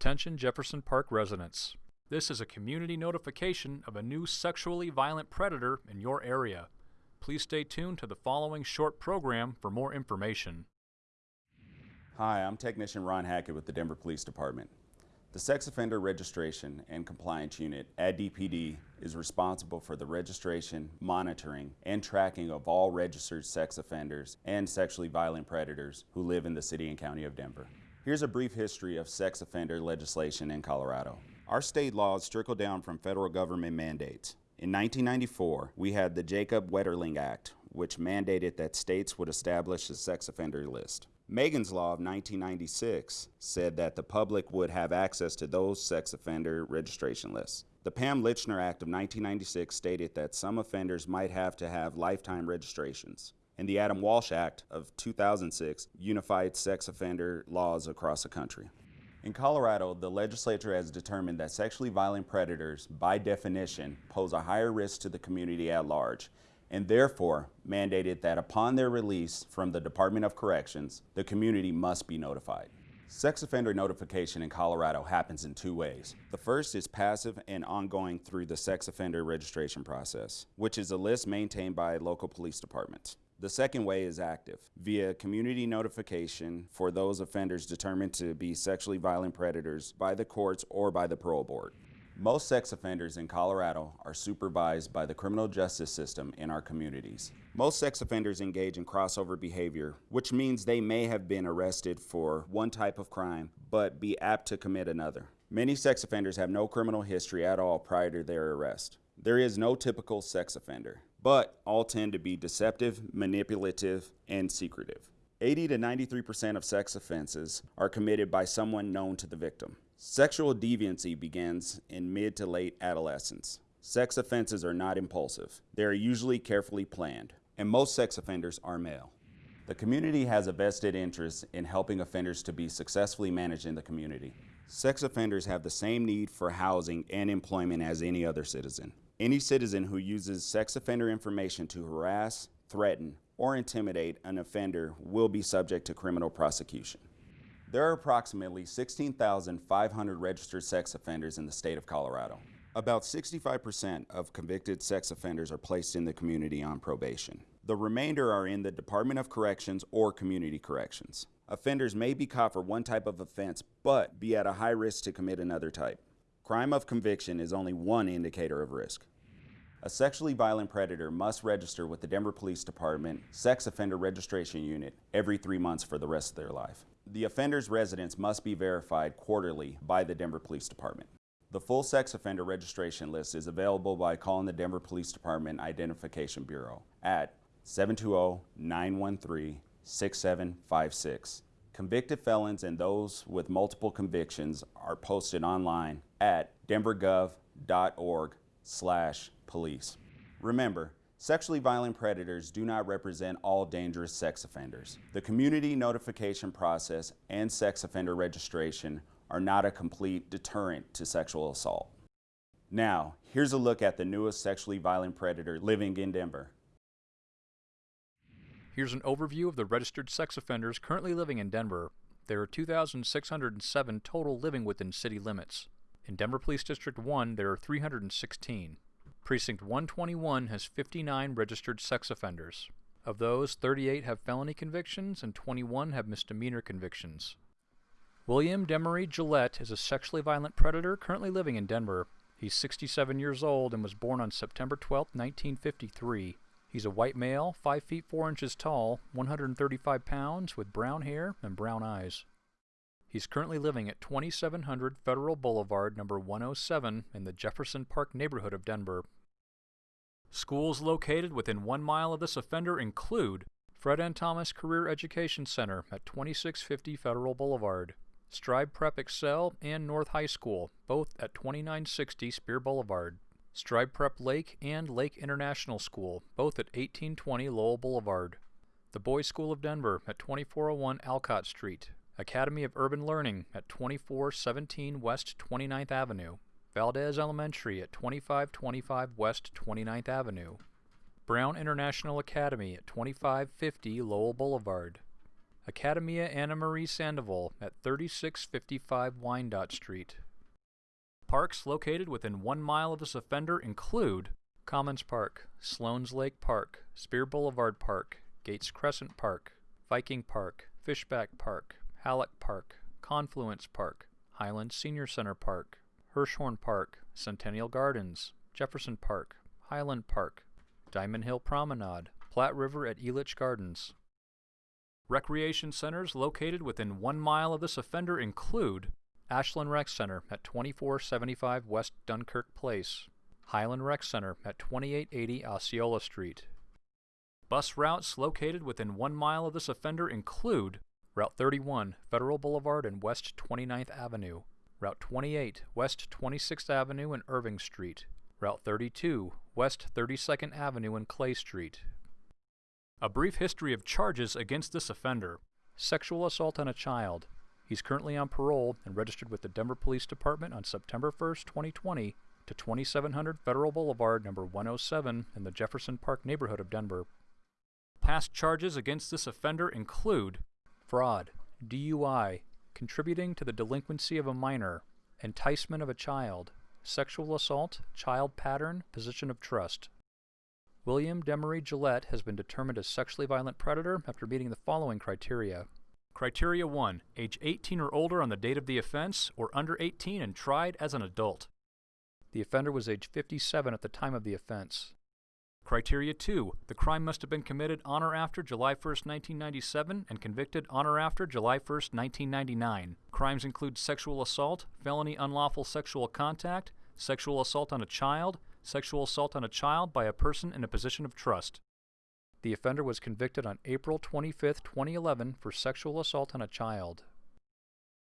Attention Jefferson Park residents. This is a community notification of a new sexually violent predator in your area. Please stay tuned to the following short program for more information. Hi, I'm Technician Ron Hackett with the Denver Police Department. The Sex Offender Registration and Compliance Unit at DPD is responsible for the registration, monitoring, and tracking of all registered sex offenders and sexually violent predators who live in the city and county of Denver. Here's a brief history of sex offender legislation in Colorado. Our state laws trickle down from federal government mandates. In 1994, we had the Jacob Wetterling Act, which mandated that states would establish a sex offender list. Megan's Law of 1996 said that the public would have access to those sex offender registration lists. The Pam Lychner Act of 1996 stated that some offenders might have to have lifetime registrations. And the Adam Walsh Act of 2006 unified sex offender laws across the country. In Colorado, the legislature has determined that sexually violent predators, by definition, pose a higher risk to the community at large and therefore mandated that upon their release from the Department of Corrections, the community must be notified. Sex offender notification in Colorado happens in two ways. The first is passive and ongoing through the sex offender registration process, which is a list maintained by local police departments. The second way is active, via community notification for those offenders determined to be sexually violent predators by the courts or by the parole board. Most sex offenders in Colorado are supervised by the criminal justice system in our communities. Most sex offenders engage in crossover behavior, which means they may have been arrested for one type of crime, but be apt to commit another. Many sex offenders have no criminal history at all prior to their arrest. There is no typical sex offender, but all tend to be deceptive, manipulative, and secretive. 80 to 93% of sex offenses are committed by someone known to the victim. Sexual deviancy begins in mid to late adolescence. Sex offenses are not impulsive. They are usually carefully planned, and most sex offenders are male. The community has a vested interest in helping offenders to be successfully managed in the community. Sex offenders have the same need for housing and employment as any other citizen. Any citizen who uses sex offender information to harass, threaten, or intimidate an offender will be subject to criminal prosecution. There are approximately 16,500 registered sex offenders in the state of Colorado. About 65% of convicted sex offenders are placed in the community on probation. The remainder are in the Department of Corrections or Community Corrections. Offenders may be caught for one type of offense, but be at a high risk to commit another type. Crime of conviction is only one indicator of risk. A sexually violent predator must register with the Denver Police Department Sex Offender Registration Unit every three months for the rest of their life. The offender's residence must be verified quarterly by the Denver Police Department. The full sex offender registration list is available by calling the Denver Police Department Identification Bureau at 720-913-6756. Convicted felons and those with multiple convictions are posted online at denvergov.org slash police. Remember, Sexually violent predators do not represent all dangerous sex offenders. The community notification process and sex offender registration are not a complete deterrent to sexual assault. Now, here's a look at the newest sexually violent predator living in Denver. Here's an overview of the registered sex offenders currently living in Denver. There are 2,607 total living within city limits. In Denver Police District 1, there are 316. Precinct 121 has 59 registered sex offenders. Of those, 38 have felony convictions and 21 have misdemeanor convictions. William Demery Gillette is a sexually violent predator currently living in Denver. He's 67 years old and was born on September 12, 1953. He's a white male, 5 feet 4 inches tall, 135 pounds, with brown hair and brown eyes. He's currently living at 2700 Federal Boulevard, number 107, in the Jefferson Park neighborhood of Denver. Schools located within one mile of this offender include Fred N. Thomas Career Education Center at 2650 Federal Boulevard, Strive Prep Excel, and North High School, both at 2960 Speer Boulevard, Strive Prep Lake and Lake International School, both at 1820 Lowell Boulevard, the Boys School of Denver at 2401 Alcott Street, Academy of Urban Learning at 2417 West 29th Avenue, Valdez Elementary at 2525 West 29th Avenue, Brown International Academy at 2550 Lowell Boulevard, Academia Anna Marie Sandoval at 3655 Wyandotte Street. Parks located within one mile of this offender include Commons Park, Sloan's Lake Park, Speer Boulevard Park, Gates Crescent Park, Viking Park, Fishback Park, Halleck Park, Confluence Park, Highland Senior Center Park, Hirshhorn Park, Centennial Gardens, Jefferson Park, Highland Park, Diamond Hill Promenade, Platte River at Elitch Gardens. Recreation centers located within one mile of this offender include Ashland Rec Center at 2475 West Dunkirk Place, Highland Rec Center at 2880 Osceola Street. Bus routes located within one mile of this offender include Route 31, Federal Boulevard and West 29th Avenue, Route 28, West 26th Avenue and Irving Street, Route 32, West 32nd Avenue and Clay Street. A brief history of charges against this offender. Sexual assault on a child. He's currently on parole and registered with the Denver Police Department on September 1, 2020 to 2700 Federal Boulevard, number 107 in the Jefferson Park neighborhood of Denver. Past charges against this offender include fraud, DUI, contributing to the delinquency of a minor, enticement of a child, sexual assault, child pattern, position of trust. William Demery Gillette has been determined a sexually violent predator after meeting the following criteria. Criteria 1. Age 18 or older on the date of the offense, or under 18 and tried as an adult. The offender was age 57 at the time of the offense. Criteria 2. The crime must have been committed on or after July 1, 1997 and convicted on or after July 1, 1999. Crimes include sexual assault, felony unlawful sexual contact, sexual assault on a child, sexual assault on a child by a person in a position of trust. The offender was convicted on April 25, 2011 for sexual assault on a child.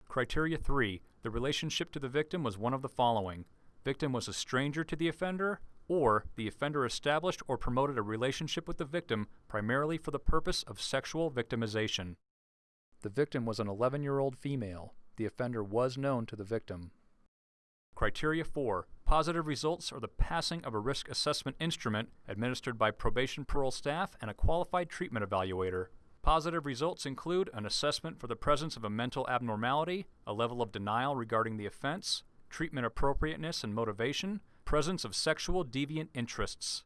Criteria 3. The relationship to the victim was one of the following. Victim was a stranger to the offender, or the offender established or promoted a relationship with the victim primarily for the purpose of sexual victimization. The victim was an 11 year old female. The offender was known to the victim. Criteria 4. Positive results are the passing of a risk assessment instrument administered by probation parole staff and a qualified treatment evaluator. Positive results include an assessment for the presence of a mental abnormality, a level of denial regarding the offense, treatment appropriateness and motivation, presence of sexual deviant interests.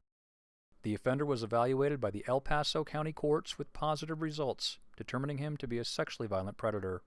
The offender was evaluated by the El Paso County Courts with positive results, determining him to be a sexually violent predator.